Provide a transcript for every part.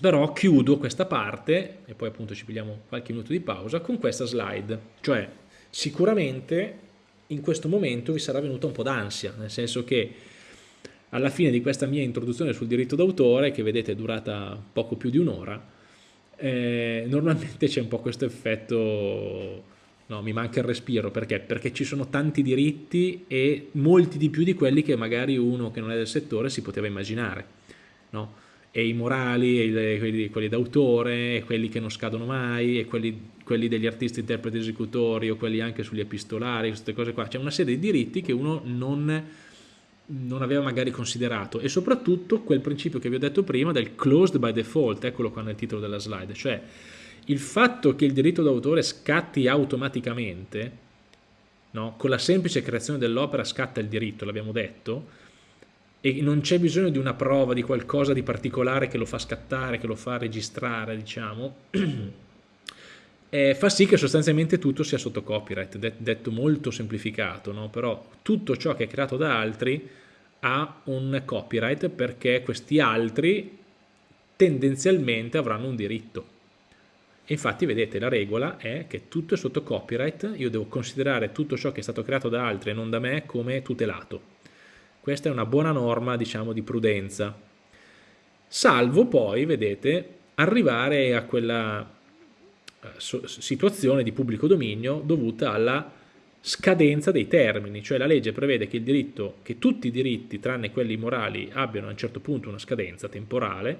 però chiudo questa parte, e poi appunto ci pigliamo qualche minuto di pausa, con questa slide, cioè sicuramente in questo momento vi sarà venuta un po' d'ansia, nel senso che alla fine di questa mia introduzione sul diritto d'autore, che vedete è durata poco più di un'ora, eh, normalmente c'è un po' questo effetto, no, mi manca il respiro, perché? Perché ci sono tanti diritti e molti di più di quelli che magari uno che non è del settore si poteva immaginare, no? E i morali, e quelli, quelli d'autore, e quelli che non scadono mai, e quelli, quelli, degli artisti, interpreti, esecutori, o quelli anche sugli epistolari, queste cose qua. C'è una serie di diritti che uno non, non, aveva magari considerato, e soprattutto quel principio che vi ho detto prima del closed by default, eccolo qua nel titolo della slide, cioè il fatto che il diritto d'autore scatti automaticamente, no? con la semplice creazione dell'opera scatta il diritto, l'abbiamo detto, e non c'è bisogno di una prova, di qualcosa di particolare che lo fa scattare, che lo fa registrare, diciamo, eh, fa sì che sostanzialmente tutto sia sotto copyright, detto molto semplificato, no? però tutto ciò che è creato da altri ha un copyright perché questi altri tendenzialmente avranno un diritto. infatti vedete la regola è che tutto è sotto copyright, io devo considerare tutto ciò che è stato creato da altri e non da me come tutelato questa è una buona norma, diciamo, di prudenza. Salvo poi, vedete, arrivare a quella eh, situazione di pubblico dominio dovuta alla scadenza dei termini, cioè la legge prevede che, diritto, che tutti i diritti, tranne quelli morali, abbiano a un certo punto una scadenza temporale,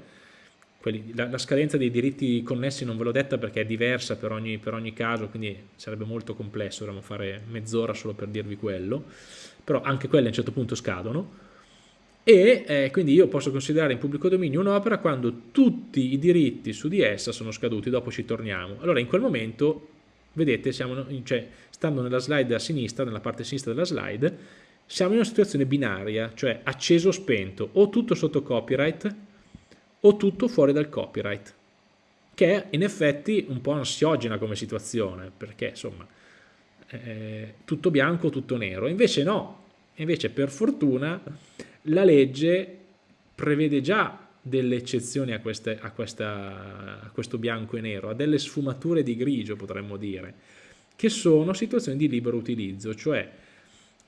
quelli, la, la, scadenza dei diritti connessi non ve l'ho detta perché è diversa per ogni, per ogni caso, quindi sarebbe molto complesso, dovremmo fare mezz'ora solo per dirvi quello, però anche quelle a un certo punto scadono, e eh, quindi io posso considerare in pubblico dominio un'opera quando tutti i diritti su di essa sono scaduti, dopo ci torniamo. Allora in quel momento, vedete, siamo, cioè, stando nella slide a sinistra, nella parte sinistra della slide, siamo in una situazione binaria, cioè acceso o spento, o tutto sotto copyright o tutto fuori dal copyright, che è in effetti un po' ansiogena come situazione, perché insomma eh, tutto bianco tutto nero, invece no, invece per fortuna la legge prevede già delle eccezioni a, queste, a, questa, a questo bianco e nero, a delle sfumature di grigio potremmo dire, che sono situazioni di libero utilizzo, cioè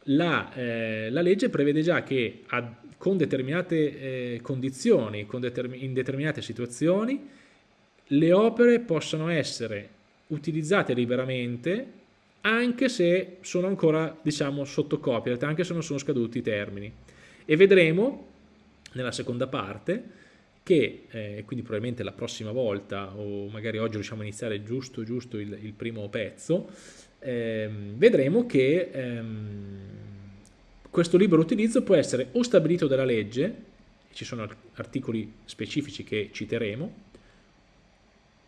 la, eh, la legge prevede già che a, con determinate eh, condizioni, con determin in determinate situazioni, le opere possano essere utilizzate liberamente anche se sono ancora diciamo sotto copyright, anche se non sono scaduti i termini. E vedremo nella seconda parte che, eh, quindi probabilmente la prossima volta o magari oggi riusciamo a iniziare giusto giusto il, il primo pezzo, ehm, vedremo che ehm, questo libero utilizzo può essere o stabilito dalla legge, ci sono articoli specifici che citeremo,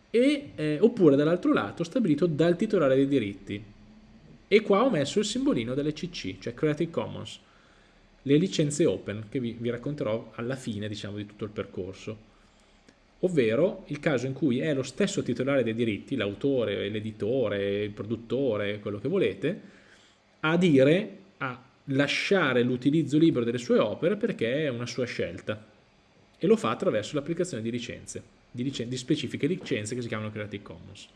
e, eh, oppure dall'altro lato stabilito dal titolare dei diritti. E qua ho messo il simbolino delle CC, cioè Creative Commons, le licenze open che vi, vi racconterò alla fine diciamo, di tutto il percorso, ovvero il caso in cui è lo stesso titolare dei diritti, l'autore, l'editore, il produttore, quello che volete, a dire, a lasciare l'utilizzo libero delle sue opere perché è una sua scelta e lo fa attraverso l'applicazione di licenze, di, licen di specifiche licenze che si chiamano Creative Commons.